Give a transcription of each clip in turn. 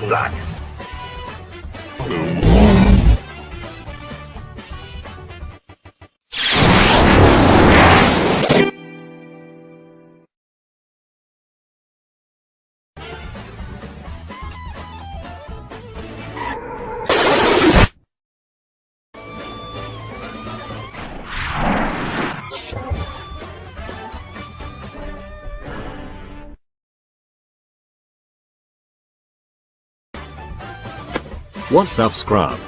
Relax. What's up, Scrub?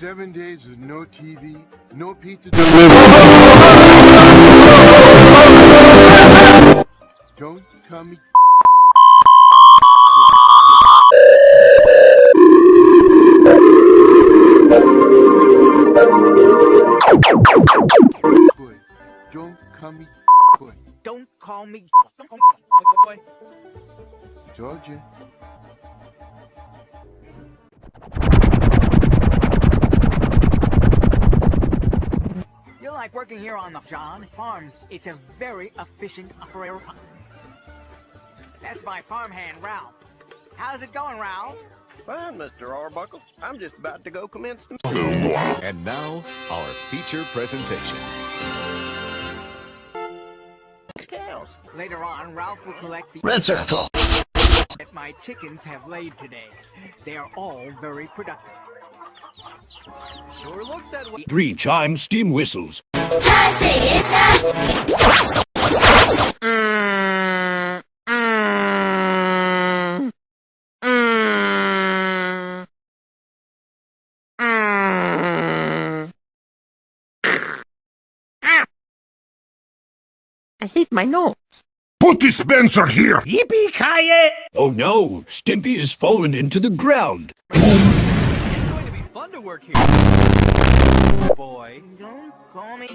Seven days with no TV, no pizza delivery. Don't call me. Boy, Don't call me. Don't call me. told you. You like working here on the Jon farm? It's a very efficient operator. That's my farmhand, Ralph. How's it going, Ralph? Fine, Mr. Arbuckle. I'm just about to go commence the... And now, our feature presentation. Cows. Later on, Ralph will collect the Red circle. that my chickens have laid today. They are all very productive. Sure looks that way. Three chime steam whistles. I hate my nose. Put dispenser here. Yippee-ki-yay! Oh no, Stimpy has fallen into the ground. It's going to be fun to work here. Boy. Don't call me.